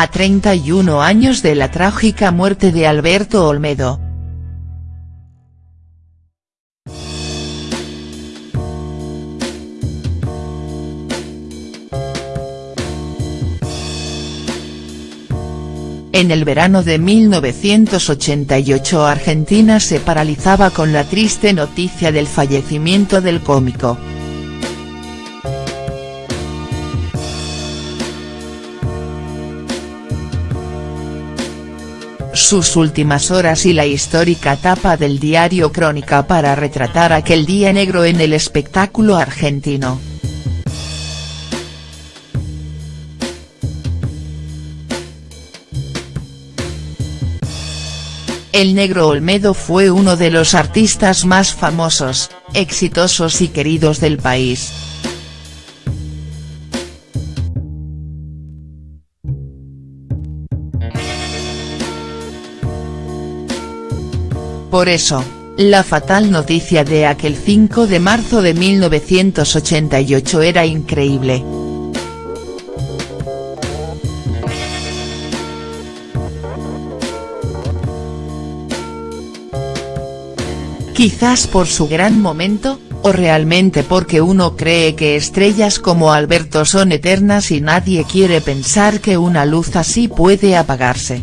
A 31 años de la trágica muerte de Alberto Olmedo. En el verano de 1988 Argentina se paralizaba con la triste noticia del fallecimiento del cómico. Sus últimas horas y la histórica tapa del diario Crónica para retratar aquel día negro en el espectáculo argentino. El negro Olmedo fue uno de los artistas más famosos, exitosos y queridos del país. Por eso, la fatal noticia de aquel 5 de marzo de 1988 era increíble. Quizás por su gran momento, o realmente porque uno cree que estrellas como Alberto son eternas y nadie quiere pensar que una luz así puede apagarse.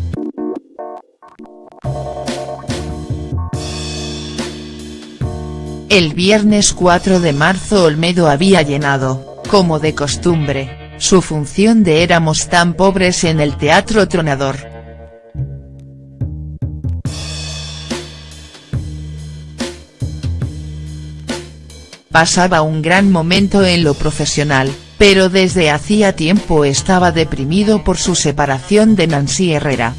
El viernes 4 de marzo Olmedo había llenado, como de costumbre, su función de Éramos tan pobres en el Teatro Tronador. Pasaba un gran momento en lo profesional, pero desde hacía tiempo estaba deprimido por su separación de Nancy Herrera.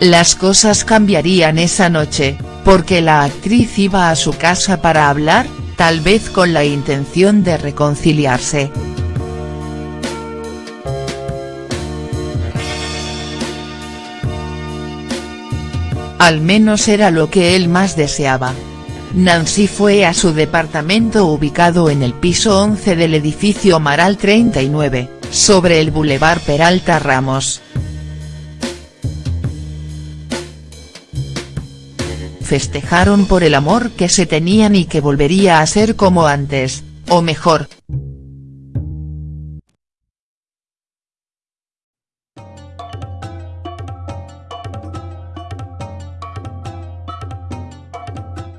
Las cosas cambiarían esa noche, porque la actriz iba a su casa para hablar, tal vez con la intención de reconciliarse. Al menos era lo que él más deseaba. Nancy fue a su departamento ubicado en el piso 11 del edificio Maral 39, sobre el Boulevard Peralta Ramos. Festejaron por el amor que se tenían y que volvería a ser como antes, o mejor,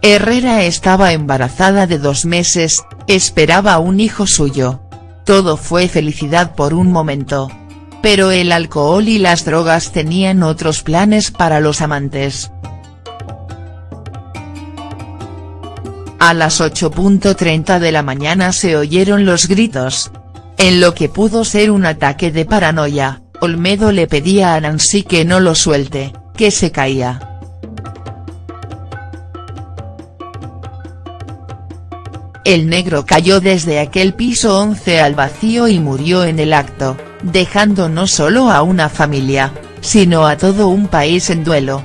Herrera estaba embarazada de dos meses, esperaba un hijo suyo. Todo fue felicidad por un momento. Pero el alcohol y las drogas tenían otros planes para los amantes. A las 8.30 de la mañana se oyeron los gritos. En lo que pudo ser un ataque de paranoia, Olmedo le pedía a Nancy que no lo suelte, que se caía. El negro cayó desde aquel piso 11 al vacío y murió en el acto, dejando no solo a una familia, sino a todo un país en duelo.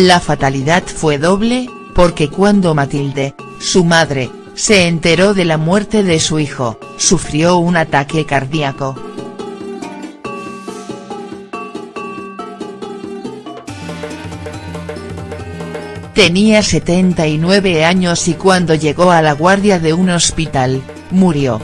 La fatalidad fue doble, porque cuando Matilde, su madre, se enteró de la muerte de su hijo, sufrió un ataque cardíaco. Tenía 79 años y cuando llegó a la guardia de un hospital, murió.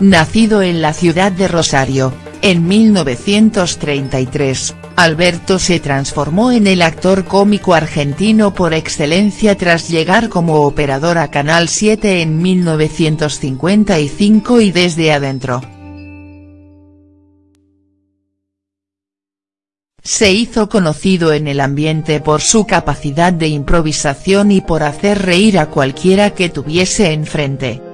Nacido en la ciudad de Rosario, en 1933, Alberto se transformó en el actor cómico argentino por excelencia tras llegar como operador a Canal 7 en 1955 y desde adentro. Se hizo conocido en el ambiente por su capacidad de improvisación y por hacer reír a cualquiera que tuviese enfrente.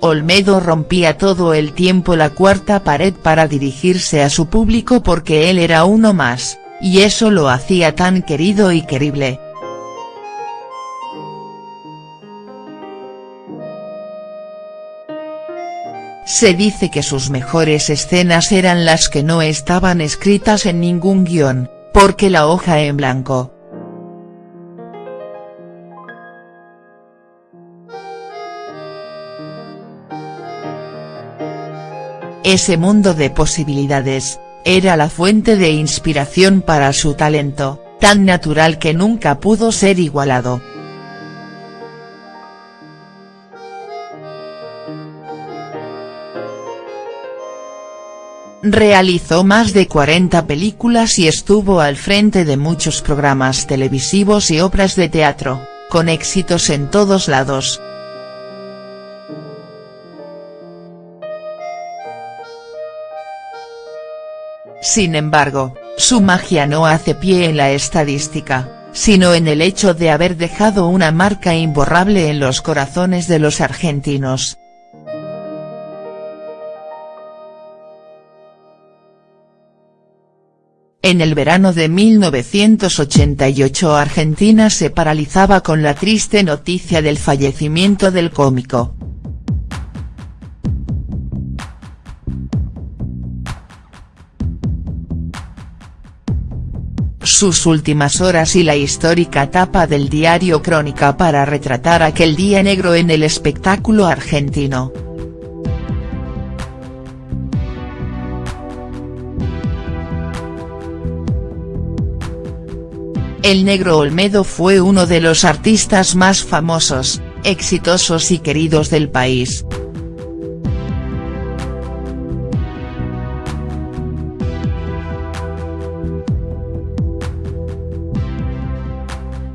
Olmedo rompía todo el tiempo la cuarta pared para dirigirse a su público porque él era uno más, y eso lo hacía tan querido y querible. Se dice que sus mejores escenas eran las que no estaban escritas en ningún guion, porque la hoja en blanco. Ese mundo de posibilidades, era la fuente de inspiración para su talento, tan natural que nunca pudo ser igualado. Realizó más de 40 películas y estuvo al frente de muchos programas televisivos y obras de teatro, con éxitos en todos lados. Sin embargo, su magia no hace pie en la estadística, sino en el hecho de haber dejado una marca imborrable en los corazones de los argentinos. En el verano de 1988 Argentina se paralizaba con la triste noticia del fallecimiento del cómico. Sus últimas horas y la histórica tapa del diario Crónica para retratar aquel día negro en el espectáculo argentino. El negro Olmedo fue uno de los artistas más famosos, exitosos y queridos del país.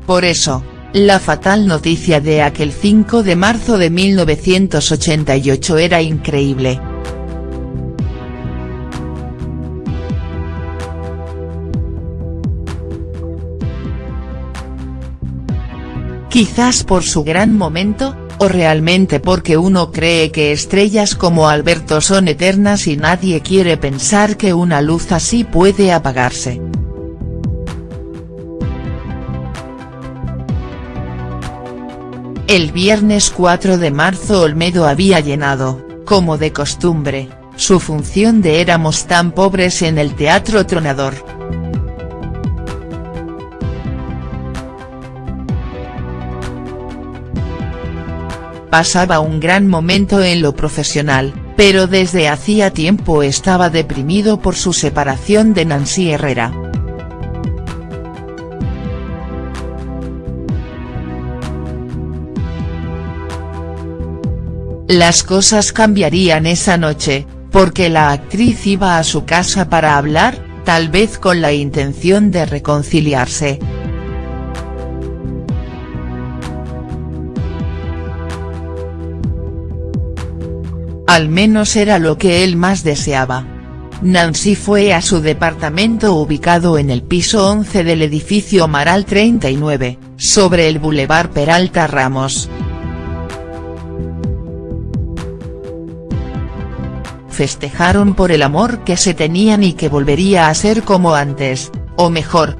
Por eso, la fatal noticia de aquel 5 de marzo de 1988 era increíble. Quizás por su gran momento, o realmente porque uno cree que estrellas como Alberto son eternas y nadie quiere pensar que una luz así puede apagarse. El viernes 4 de marzo Olmedo había llenado, como de costumbre, su función de Éramos tan pobres en el Teatro Tronador. pasaba un gran momento en lo profesional, pero desde hacía tiempo estaba deprimido por su separación de Nancy Herrera. Las cosas cambiarían esa noche, porque la actriz iba a su casa para hablar, tal vez con la intención de reconciliarse. Al menos era lo que él más deseaba. Nancy fue a su departamento ubicado en el piso 11 del edificio Maral 39, sobre el Boulevard Peralta Ramos. Festejaron por el amor que se tenían y que volvería a ser como antes, o mejor,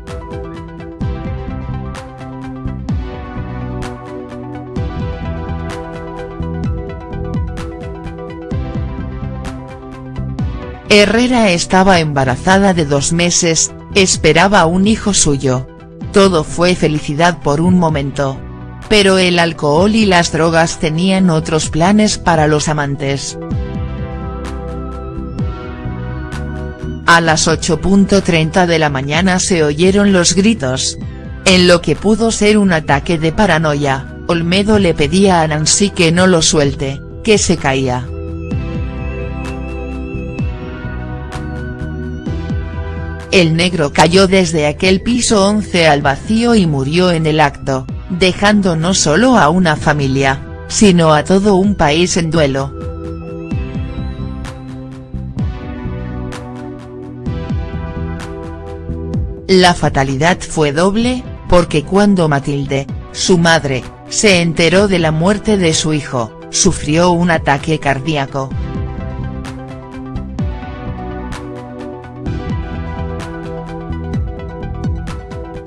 Herrera estaba embarazada de dos meses, esperaba un hijo suyo. Todo fue felicidad por un momento. Pero el alcohol y las drogas tenían otros planes para los amantes. A las 8.30 de la mañana se oyeron los gritos. En lo que pudo ser un ataque de paranoia, Olmedo le pedía a Nancy que no lo suelte, que se caía. El negro cayó desde aquel piso 11 al vacío y murió en el acto, dejando no solo a una familia, sino a todo un país en duelo. La fatalidad fue doble, porque cuando Matilde, su madre, se enteró de la muerte de su hijo, sufrió un ataque cardíaco.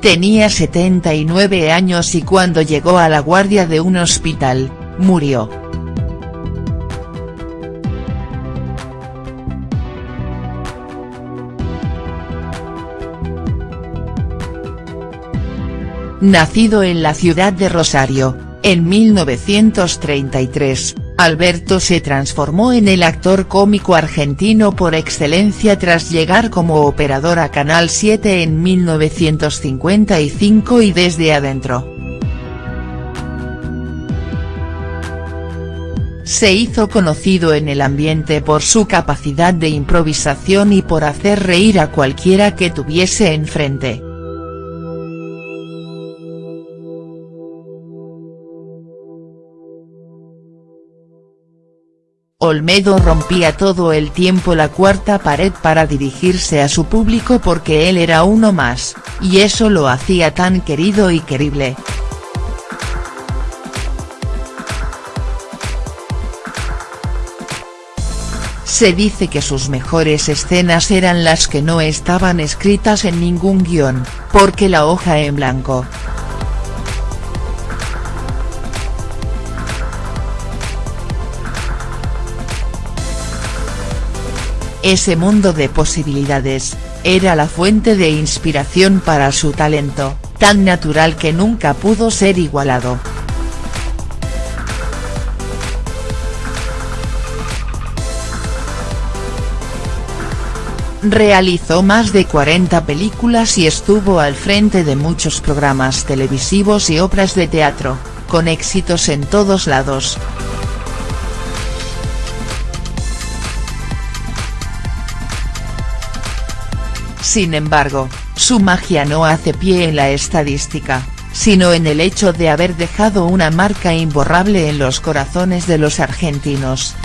Tenía 79 años y cuando llegó a la guardia de un hospital, murió. Nacido en la ciudad de Rosario, en 1933, Alberto se transformó en el actor cómico argentino por excelencia tras llegar como operador a Canal 7 en 1955 y desde adentro. Se hizo conocido en el ambiente por su capacidad de improvisación y por hacer reír a cualquiera que tuviese enfrente. Olmedo rompía todo el tiempo la cuarta pared para dirigirse a su público porque él era uno más, y eso lo hacía tan querido y querible. Se dice que sus mejores escenas eran las que no estaban escritas en ningún guion, porque la hoja en blanco, Ese mundo de posibilidades, era la fuente de inspiración para su talento, tan natural que nunca pudo ser igualado. Realizó más de 40 películas y estuvo al frente de muchos programas televisivos y obras de teatro, con éxitos en todos lados. Sin embargo, su magia no hace pie en la estadística, sino en el hecho de haber dejado una marca imborrable en los corazones de los argentinos.